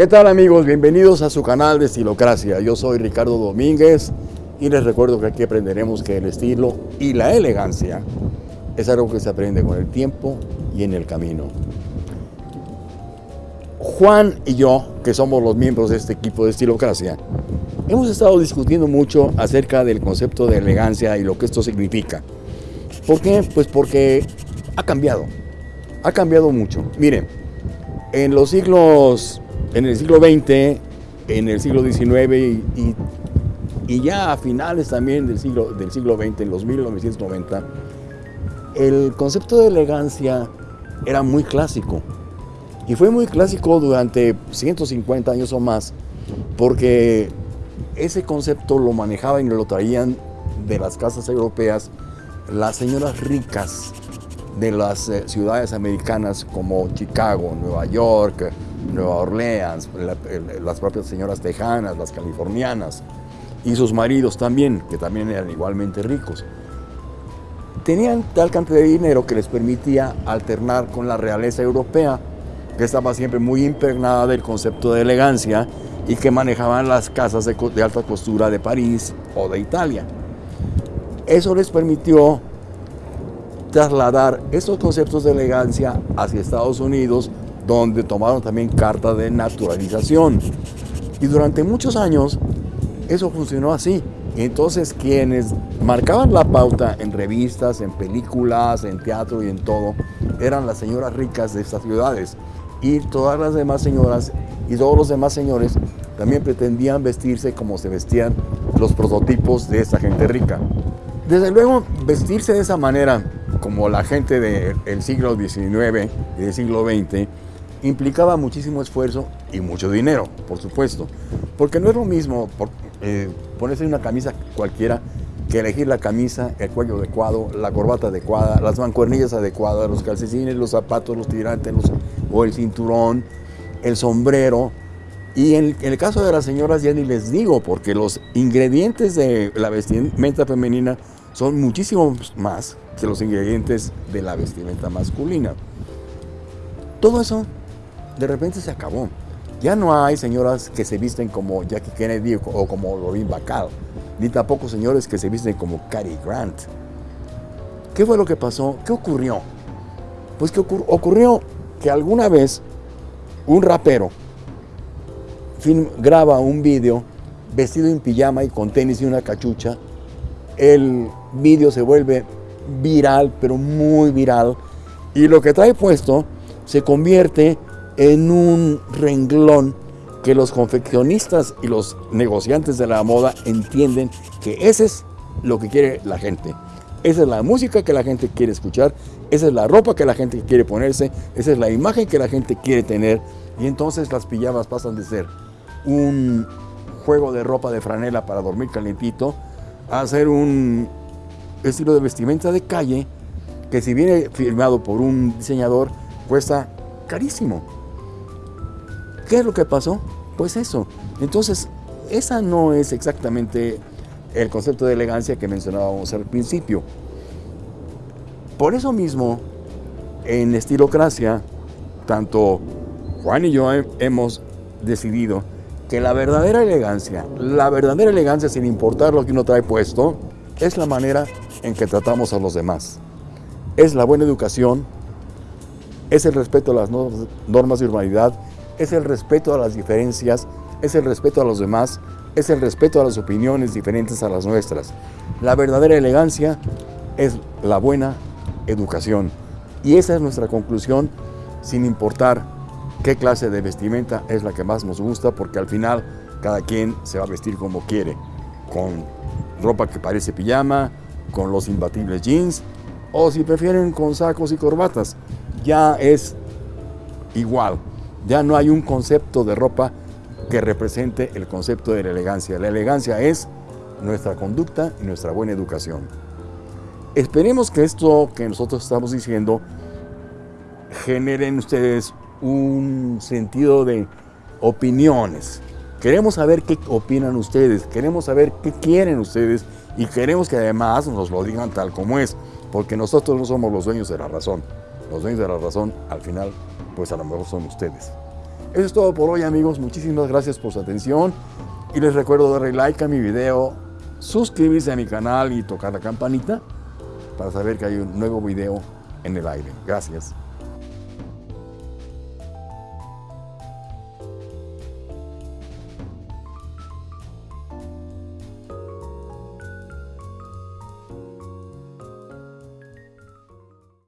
¿Qué tal amigos? Bienvenidos a su canal de Estilocracia. Yo soy Ricardo Domínguez y les recuerdo que aquí aprenderemos que el estilo y la elegancia es algo que se aprende con el tiempo y en el camino. Juan y yo, que somos los miembros de este equipo de Estilocracia, hemos estado discutiendo mucho acerca del concepto de elegancia y lo que esto significa. ¿Por qué? Pues porque ha cambiado, ha cambiado mucho. Miren, en los siglos, en el siglo XX, en el siglo XIX y, ya a finales también del siglo, del siglo XX, en los 1990, el concepto de elegancia era muy clásico. Y fue muy clásico durante 150 años o más, porque ese concepto lo manejaban y lo traían de las casas europeas las señoras ricas de las eh, ciudades americanas como Chicago, Nueva York, Nueva Orleans, las propias señoras tejanas, las californianas, y sus maridos también, que también eran igualmente ricos. Tenían tal cantidad de dinero que les permitía alternar con la realeza europea, que estaba siempre muy impregnada del concepto de elegancia y que manejaban las casas de, de alta costura de París o de Italia. Eso les permitió trasladar esos conceptos de elegancia hacia Estados Unidos, donde tomaron también carta de naturalización. Y durante muchos años eso funcionó así. entonces quienes marcaban la pauta en revistas, en películas, en teatro y en todo, eran las señoras ricas de estas ciudades. Y todas las demás señoras y todos los demás señores también pretendían vestirse como se vestían los prototipos de esa gente rica. Desde luego, vestirse de esa manera como la gente del siglo XIX y del siglo XX, implicaba muchísimo esfuerzo y mucho dinero, por supuesto. Porque no es lo mismo eh, ponerse una camisa cualquiera que elegir la camisa, el cuello adecuado, la corbata adecuada, las mancuernillas adecuadas, los calcetines, los zapatos, los tirantes o el cinturón, el sombrero. Y en, en, el caso de las señoras ya ni les digo, porque los ingredientes de la vestimenta femenina son muchísimos más que los ingredientes de la vestimenta masculina. Todo eso de repente se acabó. Ya no hay señoras que se visten como Jackie Kennedy o como Robin Bacall, ni tampoco señores que se visten como Cary Grant. ¿Qué fue lo que pasó? ¿Qué ocurrió? Pues que ocurrió que alguna vez un rapero graba un video vestido en pijama y con tenis y una cachucha. El vídeo se vuelve viral, pero muy viral. Y lo que trae puesto se convierte en un renglón que los confeccionistas y los negociantes de la moda entienden que ese es lo que quiere la gente. Esa es la música que la gente quiere escuchar, esa es la ropa que la gente quiere ponerse, esa es la imagen que la gente quiere tener. Y entonces las pijamas pasan de ser un juego de ropa de franela para dormir calentito a ser un estilo de vestimenta de calle que si viene firmado por un diseñador cuesta carísimo. ¿Qué es lo que pasó? Pues eso. Entonces, esa no es exactamente el concepto de elegancia que mencionábamos al principio. Por eso mismo, en Estilocracia, tanto Juan y yo hemos decidido que la verdadera elegancia, la verdadera elegancia sin importar lo que uno trae puesto, es la manera en que tratamos a los demás. Es la buena educación, es el respeto a las normas de humanidad, es el respeto a las diferencias, es el respeto a los demás, es el respeto a las opiniones diferentes a las nuestras. La verdadera elegancia es la buena educación. Y esa es nuestra conclusión, sin importar qué clase de vestimenta es la que más nos gusta, porque al final cada quien se va a vestir como quiere, con ropa que parece pijama, con los imbatibles jeans, o si prefieren con sacos y corbatas, ya es igual. Ya no hay un concepto de ropa que represente el concepto de la elegancia. La elegancia es nuestra conducta y nuestra buena educación. Esperemos que esto que nosotros estamos diciendo genere en ustedes un sentido de opiniones. Queremos saber qué opinan ustedes, queremos saber qué quieren ustedes y queremos que además nos lo digan tal como es, porque nosotros no somos los dueños de la razón. Los dueños de la razón, al final, pues a lo mejor son ustedes. Eso es todo por hoy amigos, muchísimas gracias por su atención y les recuerdo darle like a mi video, suscribirse a mi canal y tocar la campanita para saber que hay un nuevo video en el aire. Gracias.